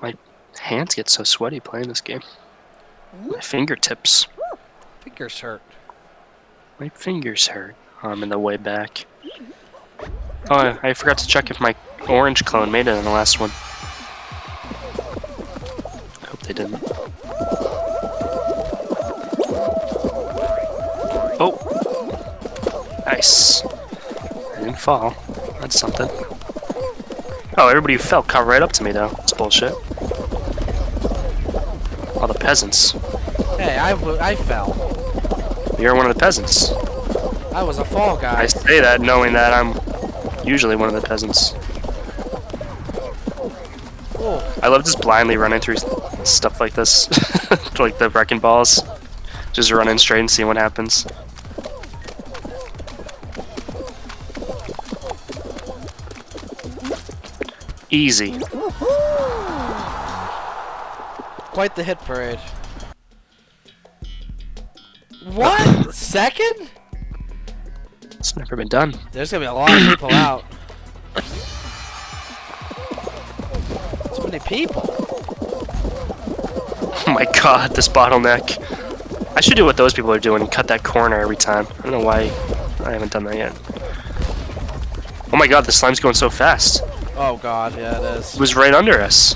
My hands get so sweaty playing this game. My fingertips. Fingers hurt. My fingers hurt. Oh, I'm in the way back. Oh, I- I forgot to check if my orange clone made it in the last one. I hope they didn't. Oh! Nice. I didn't fall. That's something. Oh, everybody who fell caught right up to me, though. It's bullshit. All the peasants. Hey, I, I fell. You're one of the peasants. I was a fall guy. I say that knowing that I'm usually one of the peasants. Oh, I love just blindly running through stuff like this. like the wrecking balls. Just running straight and seeing what happens. Easy. Quite the hit parade. What? Second? It's never been done. There's gonna be a lot of people out. So many people. Oh my god, this bottleneck. I should do what those people are doing and cut that corner every time. I don't know why I haven't done that yet. Oh my god, the slime's going so fast. Oh god, yeah it is. it It is. was right under us.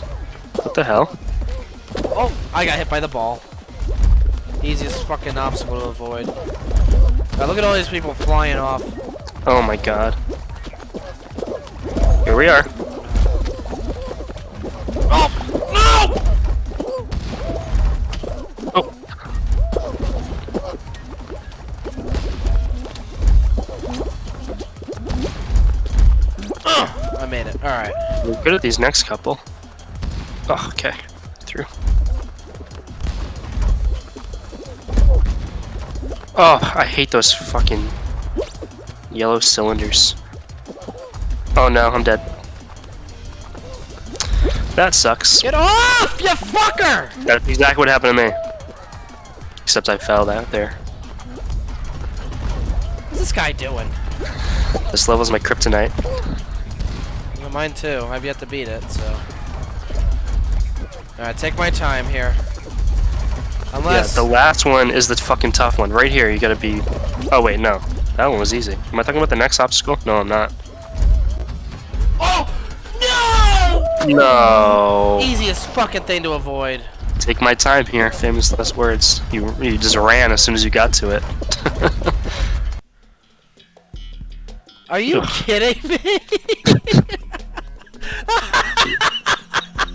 What the hell? Oh, I got hit by the ball. Easiest fucking obstacle to avoid. Now look at all these people flying off. Oh my god. Here we are. Oh no! Oh. I made it. All right. We're good at these next couple. Oh, okay. Oh, I hate those fucking yellow cylinders. Oh no, I'm dead. That sucks. Get off, you fucker! That's exactly what happened to me. Except I fell out there. What's this guy doing? This level's my kryptonite. Mine too. I've yet to beat it, so. Alright, take my time here. Unless. Yeah, the last one is the fucking tough one. Right here, you gotta be. Oh wait, no, that one was easy. Am I talking about the next obstacle? No, I'm not. Oh! No! No. Easiest fucking thing to avoid. Take my time here. Famous last words. You you just ran as soon as you got to it. Are you Ugh. kidding me?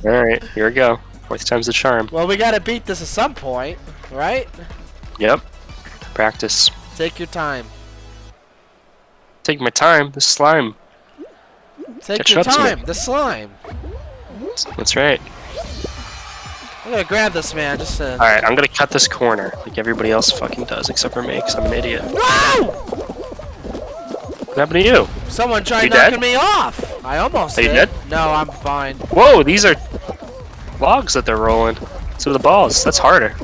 All right, here we go. Fourth time's the charm. well, we gotta beat this at some point, right? Yep. Practice. Take your time. Take my time. The slime. Take Catch your up to me. time. The slime. That's right. I'm gonna grab this man just to. All right, I'm gonna cut this corner like everybody else fucking does, except for me, because I'm an idiot. Whoa! What happened to you? Someone tried You knocking dead? me off. I almost Are you did. dead? No, I'm fine. Whoa, these are logs that they're rolling. So the balls. That's harder.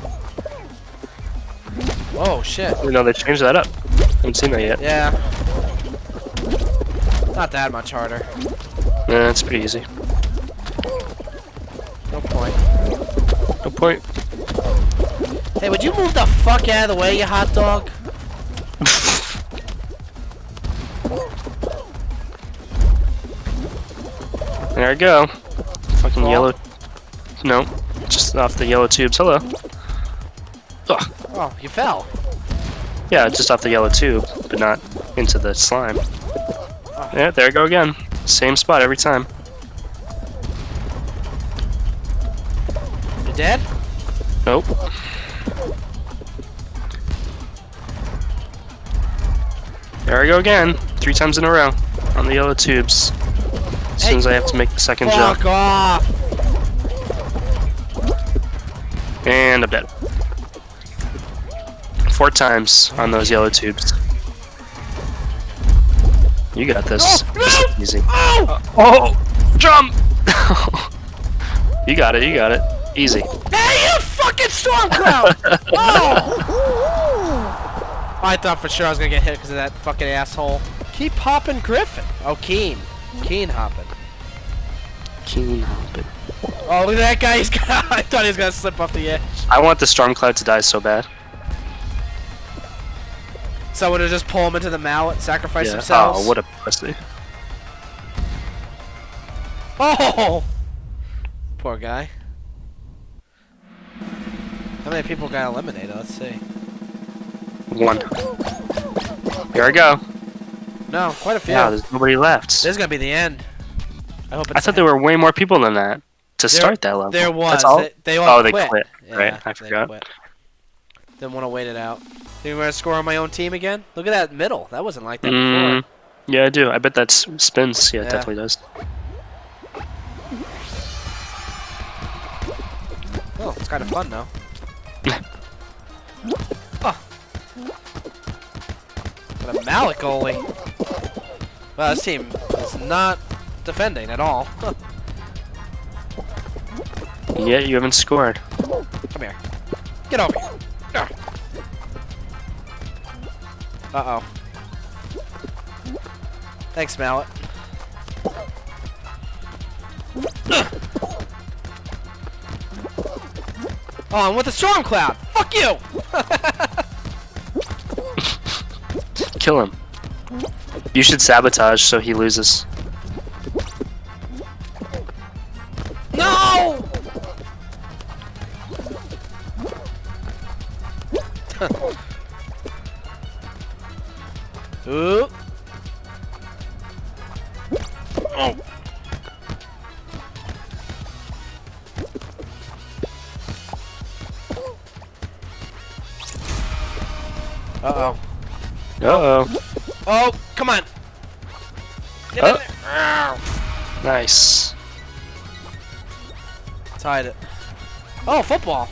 Oh shit. You know they changed that up. I haven't seen that yet. Yeah. Not that much harder. Nah, it's pretty easy. No point. No point. Hey, would you move the fuck out of the way, you hot dog? There I go. Fucking yellow. No, just off the yellow tubes. Hello. Ugh. Oh, you fell. Yeah, just off the yellow tube, but not into the slime. Yeah, there I go again. Same spot every time. You dead? Nope. There I go again. Three times in a row on the yellow tubes. As soon as I have to make the second jump. Fuck off! And I'm dead. Four times on those yellow tubes. You got this. Oh, no! easy. Oh! Oh! Jump! you got it, you got it. Easy. Hey, you fucking storm cloud! oh! I thought for sure I was gonna get hit because of that fucking asshole. Keep hopping Griffin. Oh, Keen. Keen hopping. Keen hopping. Oh, look at that guy. He's got, I thought he was gonna slip off the edge. I want the storm cloud to die so bad. Someone to just pull him into the mallet, sacrifice Yeah. themselves. Oh, what a pussy. Oh! Poor guy. How many people got eliminated? Let's see. One. Here I go. No, quite a few. Yeah, there's nobody left. this is gonna be the end. I hope I thought there were way more people than that to There- start that level. There was. That's all? They, they all Oh, they quit. Yeah, right, I forgot. quit. Didn't want to wait it out. Think we're gonna score on my own team again? Look at that middle. That wasn't like that Mm, before. yeah, I do. I bet that spins. Yeah, it definitely does. Oh, it's kind of fun now. oh. Got a Malik goalie. Wow, this team is not defending at all. yeah, you haven't scored. Come here. Get over here. Ah. Uh-oh. Thanks, Mallet. Oh, I'm with a storm cloud. Fuck you. Kill him. You should sabotage so he loses. Uh-oh. Uh-oh. Oh, come on. Get in Oh. there. Nice. Tied it. Oh, football.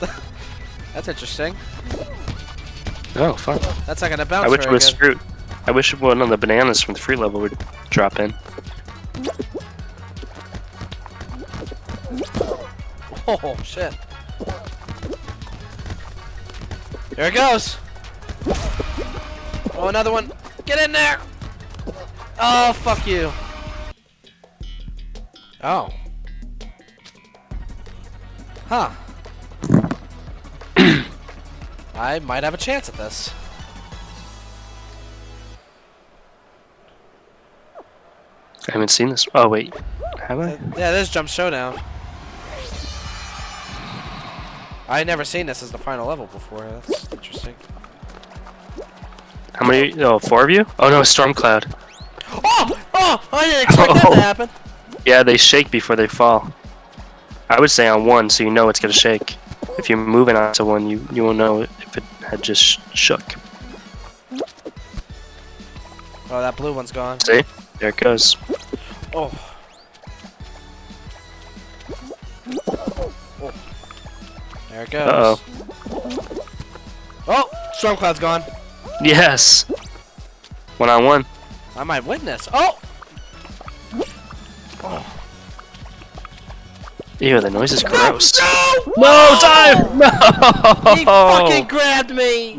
That's interesting. Oh, fun. That's not gonna bounce I wish it was good. fruit. I wish one of the bananas from the free level would drop in. Oh shit. There it goes. Oh, another one. Get in there. Oh, fuck you. Oh. Huh. I might have a chance at this. I haven't seen this. Oh, wait. Have I? Uh, yeah, this is Jump Showdown. I never seen this as the final level before. That's interesting. How many? Oh, four of you? Oh, no, Storm Cloud. Oh! Oh! I didn't expect that Oh. to happen. Yeah, they shake before they fall. I would say on one, so you know it's gonna shake. If you're moving onto one, you you won't know if it had just sh shook. Oh, that blue one's gone. See? There it goes. Oh. Oh. There it goes. Uh-oh. Oh! Storm Cloud's gone. Yes. One on one. I might win this. Oh! Oh. Ew, the noise is gross. No! No, time! No! He fucking grabbed me!